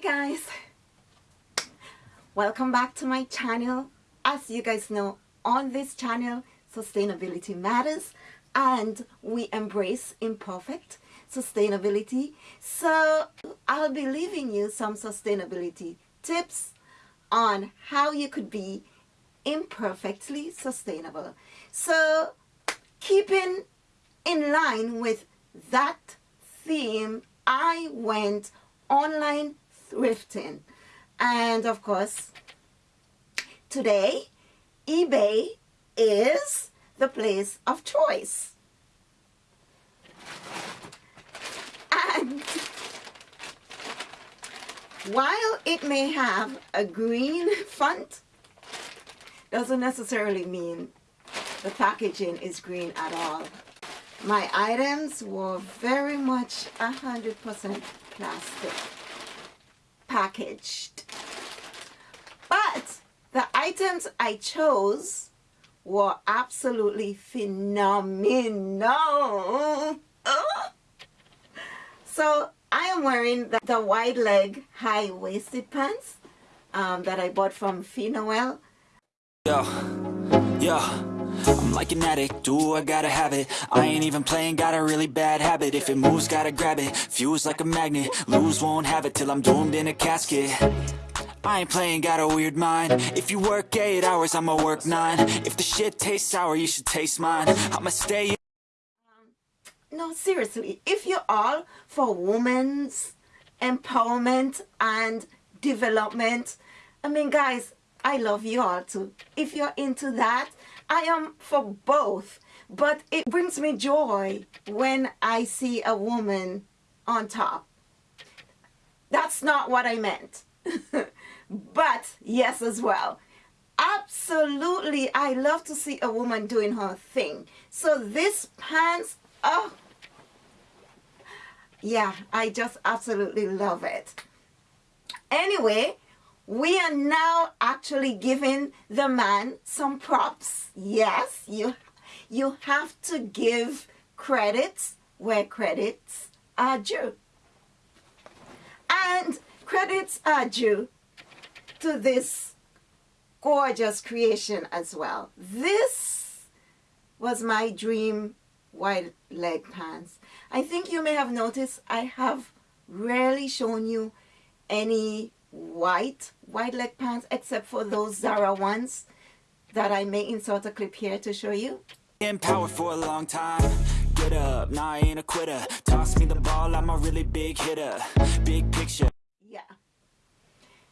Hi guys! Welcome back to my channel. As you guys know, on this channel, sustainability matters and we embrace imperfect sustainability. So I'll be leaving you some sustainability tips on how you could be imperfectly sustainable. So keeping in line with that theme, I went online thrifting. And of course, today, eBay is the place of choice. And while it may have a green font, doesn't necessarily mean the packaging is green at all. My items were very much 100% plastic packaged. But the items I chose were absolutely phenomenal. So I am wearing the, the wide leg high-waisted pants um, that I bought from Finoel. Yeah, yo, I'm like an addict, do I gotta have it? I ain't even playing, got a really bad habit. If it moves, gotta grab it, fuse like a magnet Lose, won't have it till I'm doomed in a casket. I ain't playing, got a weird mind. If you work 8 hours, I'ma work 9 If the shit tastes sour, you should taste mine. I'ma stay um, no, seriously, if you're all for women's empowerment and development, I mean, guys, I love you all too. If you're into that, I am for both. But it brings me joy when I see a woman on top. That's not what I meant. but yes as well. Absolutely, I love to see a woman doing her thing. So this pants, oh, yeah, I just absolutely love it. Anyway, we are now actually giving the man some props. Yes, you, you have to give credits where credits are due. And credits are due to this gorgeous creation as well. This was my dream wide leg pants. I think you may have noticed I have rarely shown you any white white leg pants except for those Zara ones that I may insert a clip here to show you. In power for a long time Get up, nah I ain't a quitter Toss me the ball, I'm a really big hitter Big picture Yeah.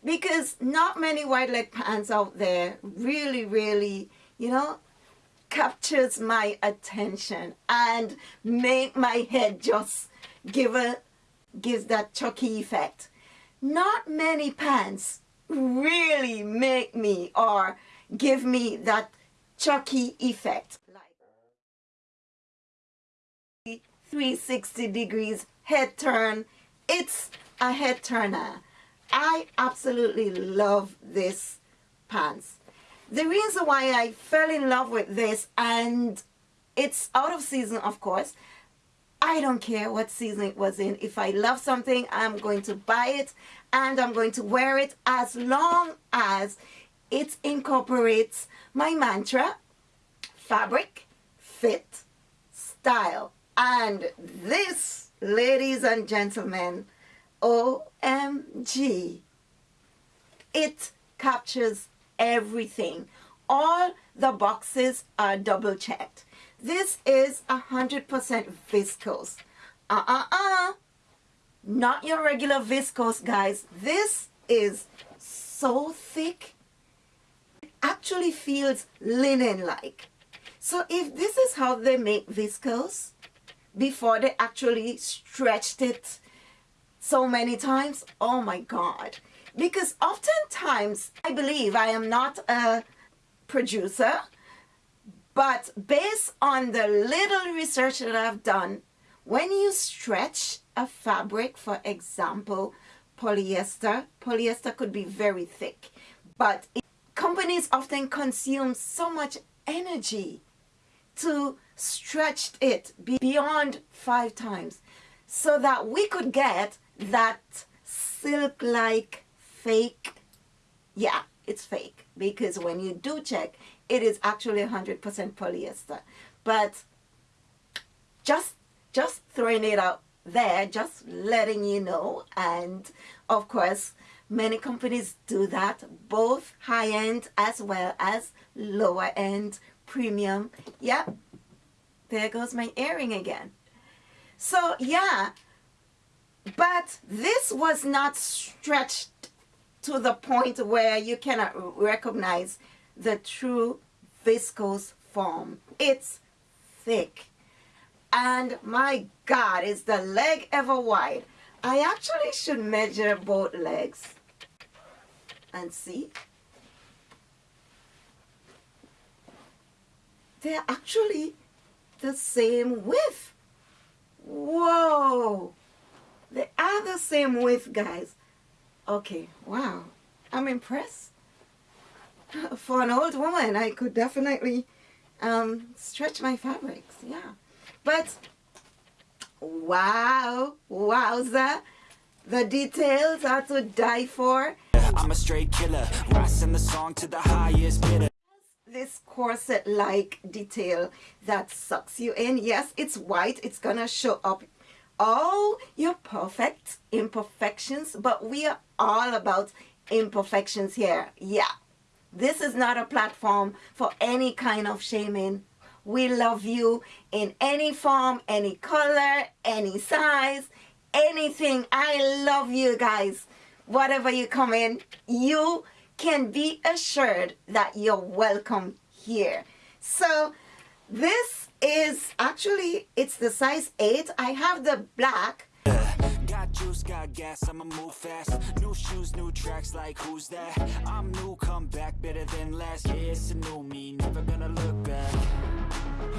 Because not many white leg pants out there really, really, you know, captures my attention and make my head just give a gives that chucky effect. Not many pants really make me or give me that chucky effect. Like 360 degrees head turn. It's a head turner. I absolutely love this pants the reason why I fell in love with this and it's out of season of course I don't care what season it was in if I love something I'm going to buy it and I'm going to wear it as long as it incorporates my mantra fabric fit style and this ladies and gentlemen OMG it captures everything. All the boxes are double checked. This is 100% viscose. Uh-uh-uh. Not your regular viscose, guys. This is so thick. It actually feels linen-like. So if this is how they make viscose, before they actually stretched it so many times, oh my God because oftentimes I believe I am not a producer but based on the little research that I've done when you stretch a fabric for example polyester polyester could be very thick but it, companies often consume so much energy to stretch it beyond five times so that we could get that silk like fake. Yeah it's fake because when you do check it is actually 100% polyester. But just just throwing it out there just letting you know and of course many companies do that both high-end as well as lower end premium. Yep there goes my earring again. So yeah but this was not stretched to the point where you cannot recognize the true viscose foam. It's thick. And my God, is the leg ever wide? I actually should measure both legs and see. They're actually the same width. Whoa! They are the same width, guys. Okay, wow. I'm impressed. For an old woman, I could definitely um, stretch my fabrics, yeah. But, wow, wowza. The details are to die for. I'm a straight killer, rising the song to the highest bidder. This corset-like detail that sucks you in. Yes, it's white. It's gonna show up all your perfect imperfections, but we are all about imperfections here. Yeah, this is not a platform for any kind of shaming. We love you in any form, any color, any size, anything. I love you guys. Whatever you come in, you can be assured that you're welcome here. So this is actually, it's the size 8. I have the black. Juice, got gas, I'ma move fast. New shoes, new tracks, like who's that? I'm new, come back, better than last Yeah, it's a new me, never gonna look back.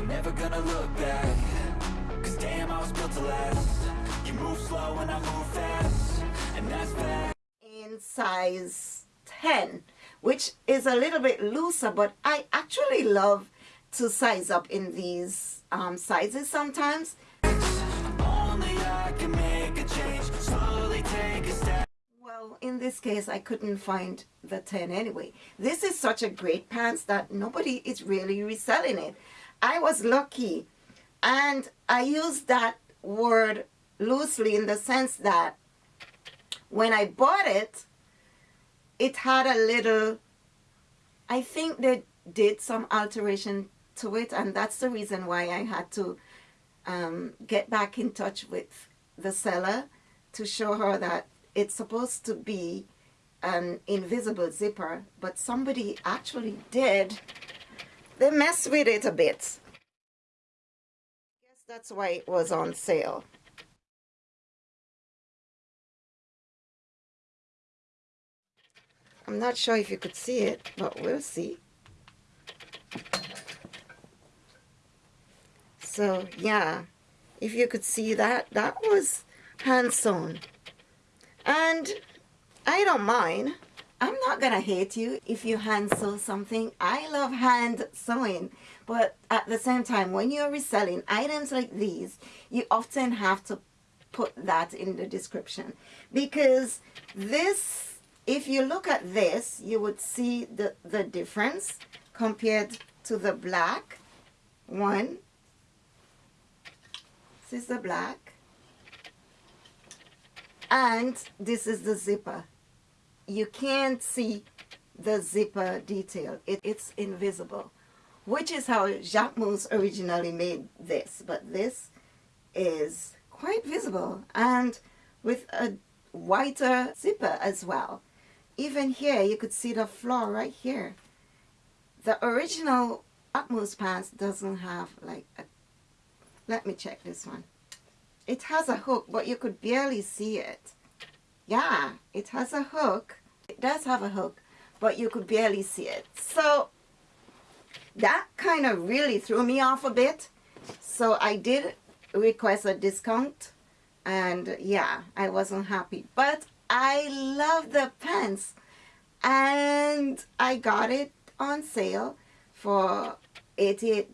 Never gonna look back. Cause damn, I was built to last. You move slow and I move fast. And that's bad In size 10 Which is a little bit looser But I actually love to size up in these um, sizes sometimes. Well, in this case, I couldn't find the 10 anyway. This is such a great pants that nobody is really reselling it. I was lucky. And I use that word loosely in the sense that when I bought it, it had a little, I think they did some alteration to it and that's the reason why I had to um, get back in touch with the seller to show her that it's supposed to be an invisible zipper but somebody actually did. They messed with it a bit. Guess that's why it was on sale. I'm not sure if you could see it but we'll see. So yeah, if you could see that, that was hand sewn. And I don't mind. I'm not gonna hate you if you hand sew something. I love hand sewing. But at the same time, when you're reselling items like these, you often have to put that in the description. Because this, if you look at this, you would see the, the difference compared to the black one this is the black. And this is the zipper. You can't see the zipper detail. It, it's invisible. Which is how Jacquemus originally made this. But this is quite visible. And with a whiter zipper as well. Even here, you could see the flaw right here. The original Jacquemus pants doesn't have like a let me check this one. It has a hook, but you could barely see it. Yeah, it has a hook. It does have a hook, but you could barely see it. So that kind of really threw me off a bit. So I did request a discount and yeah, I wasn't happy. But I love the pants and I got it on sale for $88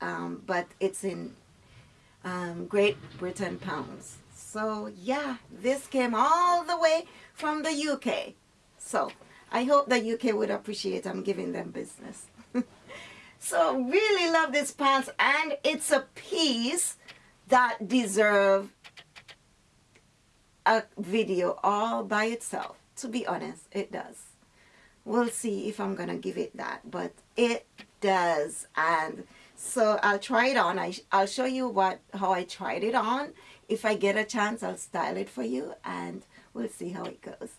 um, but it's in um, Great Britain pounds. So yeah, this came all the way from the UK. So I hope the UK would appreciate I'm giving them business. so really love this pants and it's a piece that deserve a video all by itself. To be honest, it does. We'll see if I'm to give it that, but it does. And so I'll try it on. I, I'll show you what how I tried it on. If I get a chance, I'll style it for you and we'll see how it goes.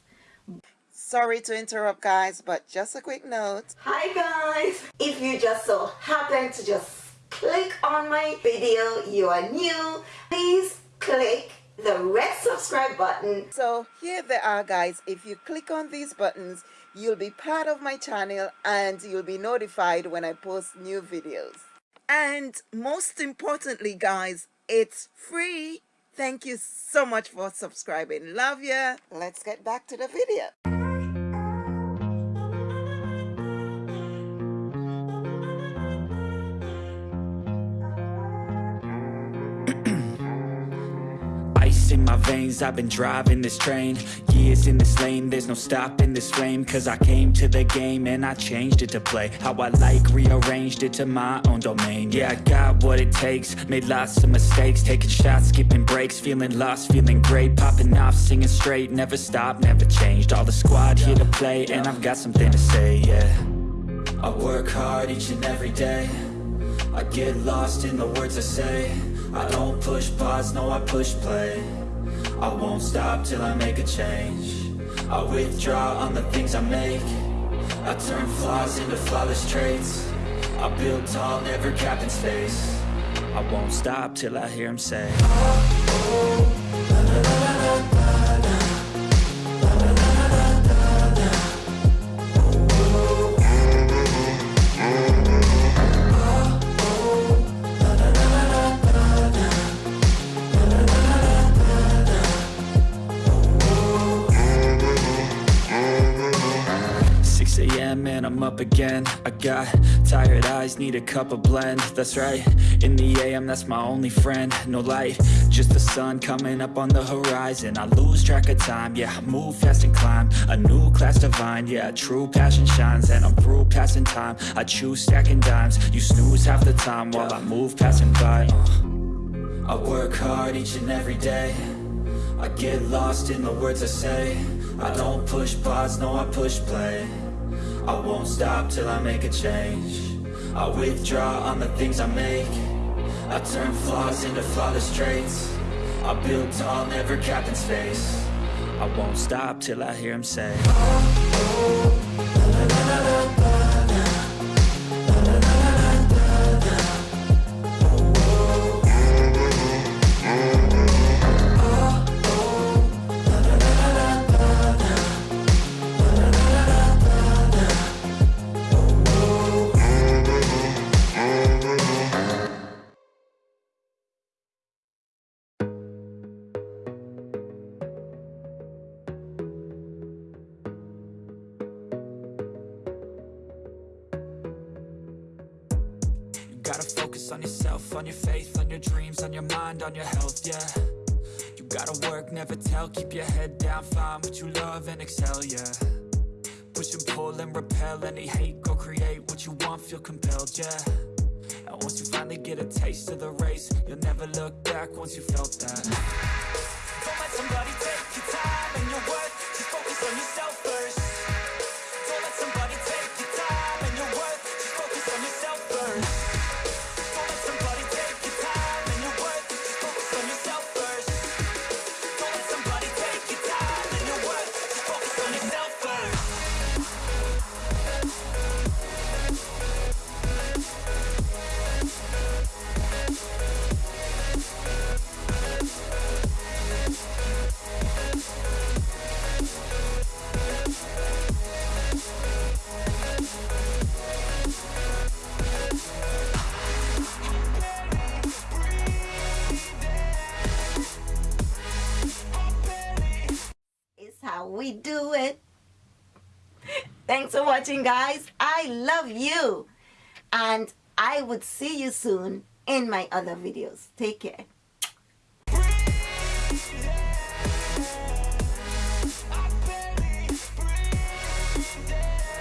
Sorry to interrupt guys, but just a quick note. Hi guys! If you just so happen to just click on my video, you are new, please click the red subscribe button. So here they are guys. If you click on these buttons, you'll be part of my channel and you'll be notified when I post new videos. And most importantly guys, it's free. Thank you so much for subscribing. Love ya. Let's get back to the video. Veins I've been driving this train Years in this lane. There's no stopping this flame Cause I came to the game And I changed it to play How I like Rearranged it to my own domain. Yeah, I got what it takes Made lots of mistakes Taking shots, skipping breaks Feeling lost, feeling great Popping off, singing straight Never stopped, never changed. All the squad here to play And I've got something to say, yeah. I work hard each and every day. I get lost in the words I say I don't push pause, no I push play. I won't stop till I make a change. I withdraw on the things I make. I turn flaws into flawless traits. I build tall, never capped in space. I won't stop till I hear him say. oh, I'm up again. I got tired eyes, need a cup of blend. That's right, in the AM, that's my only friend. No light, just the sun coming up on the horizon. I lose track of time, yeah, move fast and climb. A new class divine, yeah, true passion shines. And I'm through passing time, I choose stacking dimes. You snooze half the time while I move passing by. Uh. I work hard each and every day. I get lost in the words I say. I don't push pause, no I push play I won't stop till I make a change. I withdraw on the things I make. I turn flaws into flawless traits. I build tall, never capped in space. I won't stop till I hear him say oh, oh, Gotta focus on yourself, on your faith, on your dreams, on your mind, on your health, yeah. You gotta work, never tell, keep your head down, find what you love and excel, yeah. Push and pull and repel any hate, go create what you want, feel compelled, yeah. And once you finally get a taste of the race, you'll never look back once you felt that. Don't let somebody take your time and your worth, just focus on yourself first. Don't let somebody take your time and your worth, just focus on yourself first Thanks for watching, guys. I love you. And I would see you soon in my other videos. Take care.